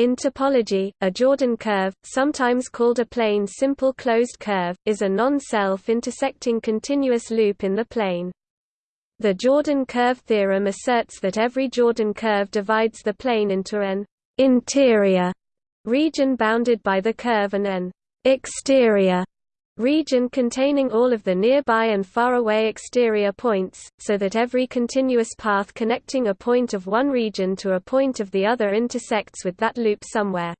In topology, a Jordan curve, sometimes called a plane simple closed curve, is a non-self-intersecting continuous loop in the plane. The Jordan curve theorem asserts that every Jordan curve divides the plane into an interior region bounded by the curve and an exterior region containing all of the nearby and faraway exterior points, so that every continuous path connecting a point of one region to a point of the other intersects with that loop somewhere.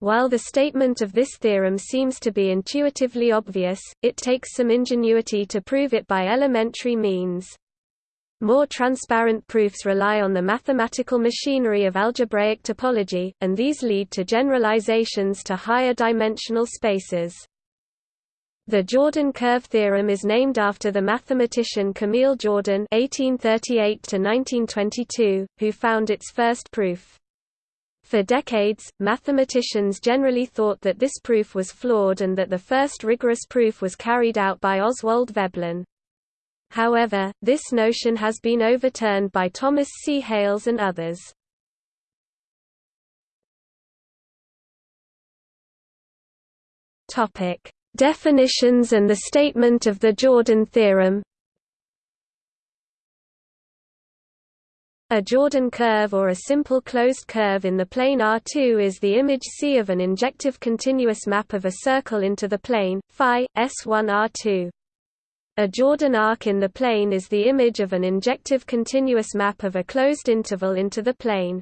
While the statement of this theorem seems to be intuitively obvious, it takes some ingenuity to prove it by elementary means. More transparent proofs rely on the mathematical machinery of algebraic topology, and these lead to generalizations to higher dimensional spaces. The Jordan curve theorem is named after the mathematician Camille Jordan (1838–1922), who found its first proof. For decades, mathematicians generally thought that this proof was flawed and that the first rigorous proof was carried out by Oswald Veblen. However, this notion has been overturned by Thomas C. Hales and others. Topic: Definitions and the statement of the Jordan theorem A Jordan curve or a simple closed curve in the plane R2 is the image C of an injective continuous map of a circle into the plane, phi, S1 R2. A Jordan arc in the plane is the image of an injective continuous map of a closed interval into the plane.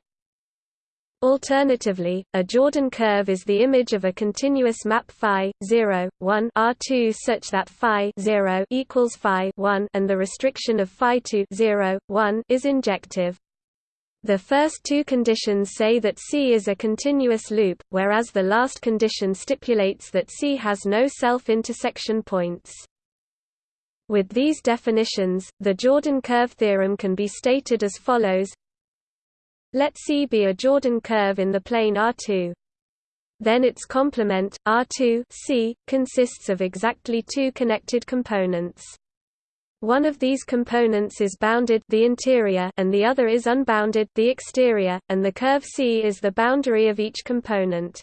Alternatively, a Jordan curve is the image of a continuous map phi 0, 1 R2 such that phi 0 equals phi 1 and the restriction of phi 2 0, 1 is injective. The first two conditions say that C is a continuous loop, whereas the last condition stipulates that C has no self-intersection points. With these definitions, the Jordan curve theorem can be stated as follows let C be a Jordan curve in the plane R2. Then its complement, R2 C, consists of exactly two connected components. One of these components is bounded the interior and the other is unbounded the exterior, and the curve C is the boundary of each component.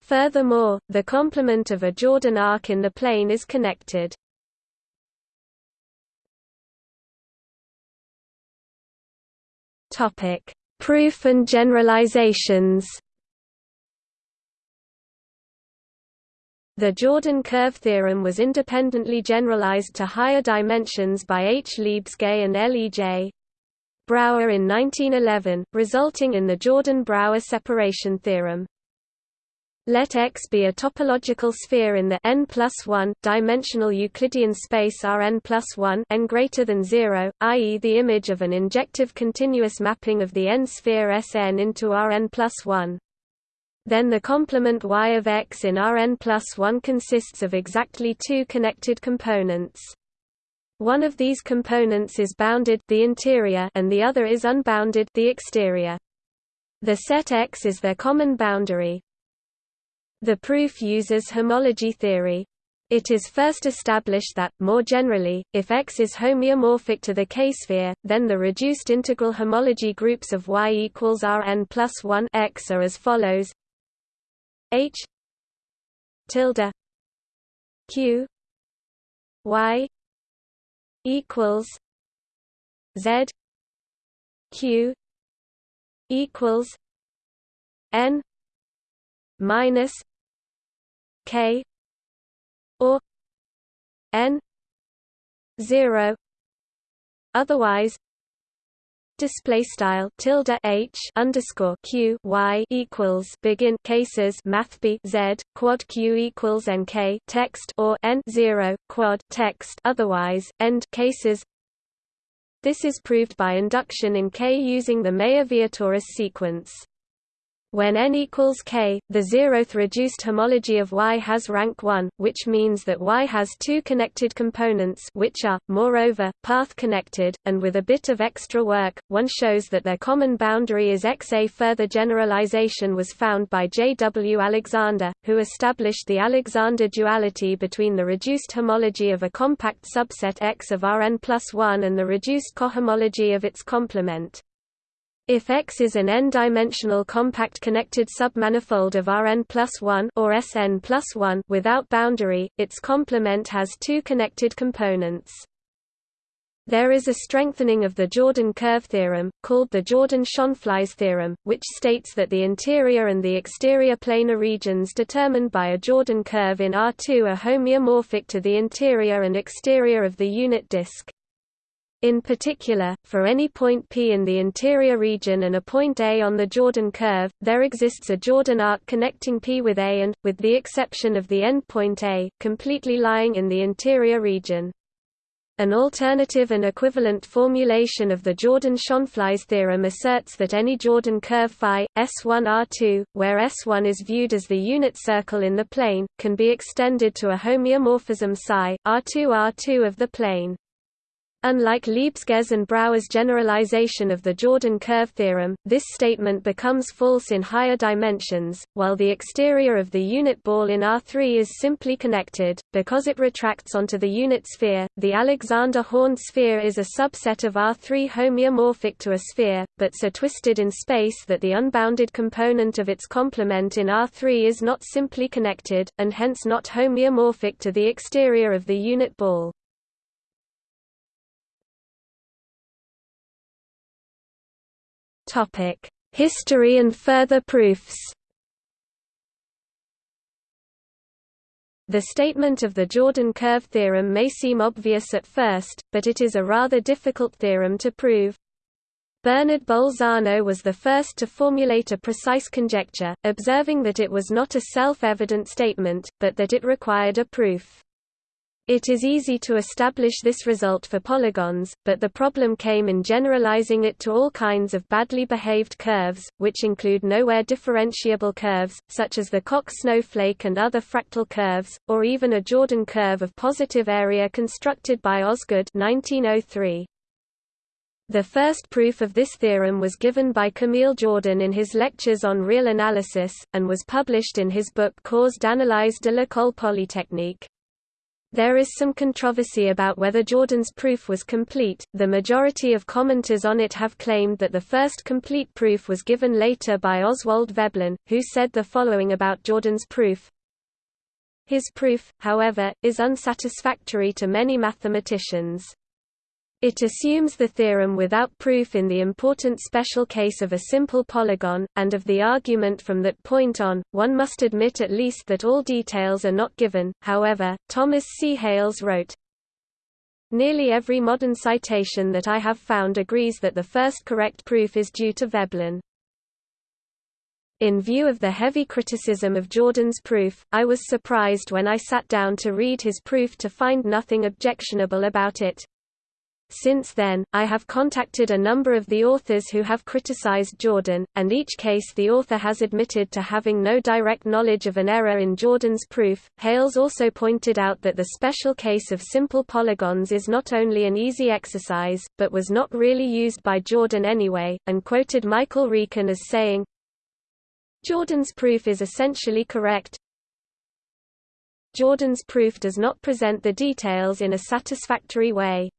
Furthermore, the complement of a Jordan arc in the plane is connected. Topic: Proof and generalizations. The Jordan curve theorem was independently generalized to higher dimensions by H. Lebesgue and L. E. J. Brouwer in 1911, resulting in the Jordan-Brouwer separation theorem. Let X be a topological sphere in the n plus 1 dimensional Euclidean space Rn plus 1 n greater than 0, i.e. the image of an injective continuous mapping of the n-sphere Sn into Rn plus 1. Then the complement Y of X in Rn plus 1 consists of exactly two connected components. One of these components is bounded the interior and the other is unbounded the exterior. The set X is their common boundary, the proof uses homology theory. It is first established that, more generally, if X is homeomorphic to the K-sphere, then the reduced integral homology groups of Y equals Rn plus 1 X are as follows H tilde Q Y equals Z Q equals N minus K or N zero otherwise display style tilde h underscore q y equals begin cases math b z quad q equals nk text or n zero quad text otherwise end cases. This is proved by induction in K using the Mayer-Vietoris sequence. When n equals k, the zeroth reduced homology of Y has rank 1, which means that Y has two connected components which are, moreover, path-connected, and with a bit of extra work, one shows that their common boundary is X. A further generalization was found by J. W. Alexander, who established the Alexander duality between the reduced homology of a compact subset X of Rn plus 1 and the reduced cohomology of its complement. If X is an n-dimensional compact connected submanifold of Rn plus 1 or Sn plus 1 without boundary, its complement has two connected components. There is a strengthening of the Jordan curve theorem, called the Jordan-Schonflies theorem, which states that the interior and the exterior planar regions determined by a Jordan curve in R2 are homeomorphic to the interior and exterior of the unit disk. In particular, for any point P in the interior region and a point A on the Jordan curve, there exists a Jordan arc connecting P with A and, with the exception of the endpoint A, completely lying in the interior region. An alternative and equivalent formulation of the Jordan-Schonflies theorem asserts that any Jordan curve phi, S1R2, where S1 is viewed as the unit circle in the plane, can be extended to a homeomorphism psi, R2R2 of the plane. Unlike Lebesgue's and Brouwer's generalization of the Jordan curve theorem, this statement becomes false in higher dimensions, while the exterior of the unit ball in R3 is simply connected, because it retracts onto the unit sphere. The Alexander horn sphere is a subset of R3 homeomorphic to a sphere, but so twisted in space that the unbounded component of its complement in R3 is not simply connected, and hence not homeomorphic to the exterior of the unit ball. Topic: History and further proofs. The statement of the Jordan curve theorem may seem obvious at first, but it is a rather difficult theorem to prove. Bernard Bolzano was the first to formulate a precise conjecture, observing that it was not a self-evident statement, but that it required a proof. It is easy to establish this result for polygons, but the problem came in generalizing it to all kinds of badly behaved curves, which include nowhere differentiable curves, such as the Koch snowflake and other fractal curves, or even a Jordan curve of positive area constructed by Osgood 1903. The first proof of this theorem was given by Camille Jordan in his lectures on real analysis, and was published in his book Cours d'analyse de l'école polytechnique. There is some controversy about whether Jordan's proof was complete. The majority of commenters on it have claimed that the first complete proof was given later by Oswald Veblen, who said the following about Jordan's proof. His proof, however, is unsatisfactory to many mathematicians. It assumes the theorem without proof in the important special case of a simple polygon, and of the argument from that point on, one must admit at least that all details are not given. However, Thomas C. Hales wrote, Nearly every modern citation that I have found agrees that the first correct proof is due to Veblen. In view of the heavy criticism of Jordan's proof, I was surprised when I sat down to read his proof to find nothing objectionable about it. Since then, I have contacted a number of the authors who have criticized Jordan, and each case the author has admitted to having no direct knowledge of an error in Jordan's proof. Hales also pointed out that the special case of simple polygons is not only an easy exercise, but was not really used by Jordan anyway, and quoted Michael Reeken as saying, Jordan's proof is essentially correct, Jordan's proof does not present the details in a satisfactory way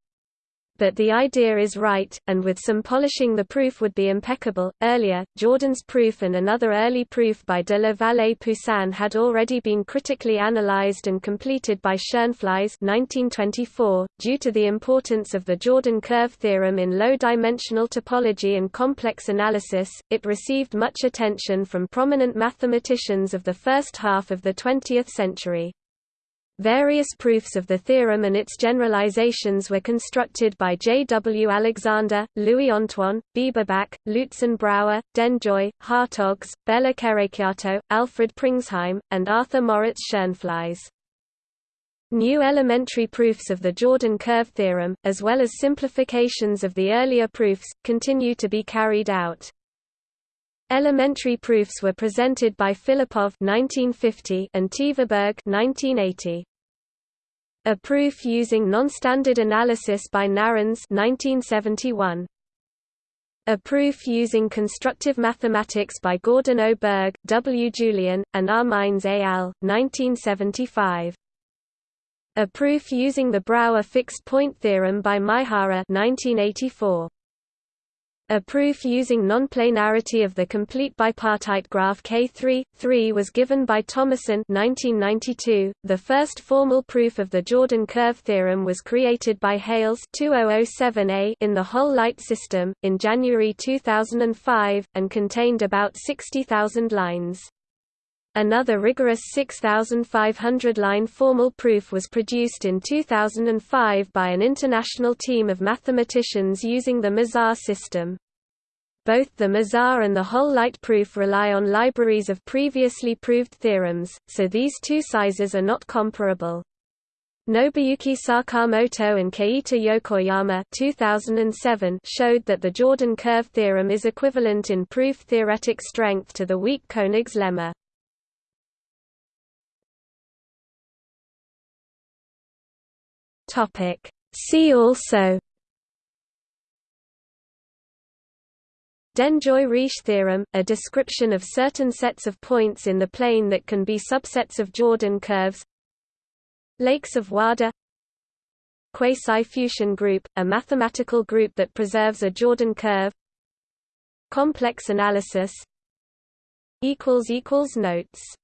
but the idea is right, and with some polishing the proof would be impeccable. Earlier, Jordan's proof and another early proof by de la Vallée Poussin had already been critically analyzed and completed by Schonflies 1924. Due to the importance of the Jordan curve theorem in low-dimensional topology and complex analysis, it received much attention from prominent mathematicians of the first half of the 20th century. Various proofs of the theorem and its generalizations were constructed by J. W. Alexander, Louis Antoine, Bieberbach, Luitzen-Brouwer, Denjoy, Hartogs, Béla Kerékjártó, Alfred Pringsheim, and Arthur Moritz Schonflies. New elementary proofs of the Jordan curve theorem, as well as simplifications of the earlier proofs, continue to be carried out. Elementary proofs were presented by Filippov 1950 and Tverberg 1980. A proof using non-standard analysis by Narens 1971. A proof using constructive mathematics by Gordon O. Berg, W. Julian, and R. Mines al. 1975. A proof using the Brouwer fixed point theorem by Maehara 1984. A proof using nonplanarity of the complete bipartite graph K3, 3 was given by Thomassen 1992. .The first formal proof of the Jordan curve theorem was created by Hales 2007a in the HOL Light system, in January 2005, and contained about 60,000 lines. Another rigorous 6,500-line formal proof was produced in 2005 by an international team of mathematicians using the Mizar system. Both the Mizar and the HOL Light proof rely on libraries of previously proved theorems, so these two sizes are not comparable. Nobuyuki Sakamoto and Keita Yokoyama 2007 showed that the Jordan curve theorem is equivalent in proof theoretic strength to the weak Koenig's lemma. Topic. See also Denjoy-Riesz theorem, a description of certain sets of points in the plane that can be subsets of Jordan curves Lakes of Wada Quasi-Fuchsian group, a mathematical group that preserves a Jordan curve Complex analysis Notes